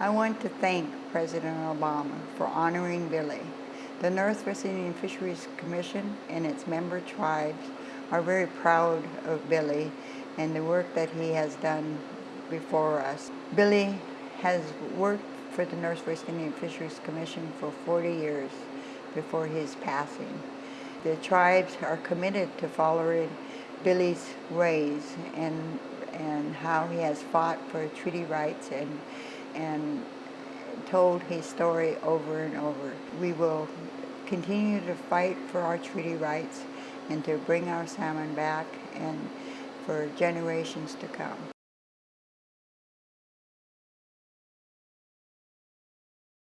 I want to thank President Obama for honoring Billy. The Northwest Indian Fisheries Commission and its member tribes are very proud of Billy and the work that he has done before us. Billy has worked for the Northwest Indian Fisheries Commission for 40 years before his passing. The tribes are committed to following Billy's ways and and how he has fought for treaty rights and and told his story over and over. We will continue to fight for our treaty rights and to bring our salmon back and for generations to come.